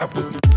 اب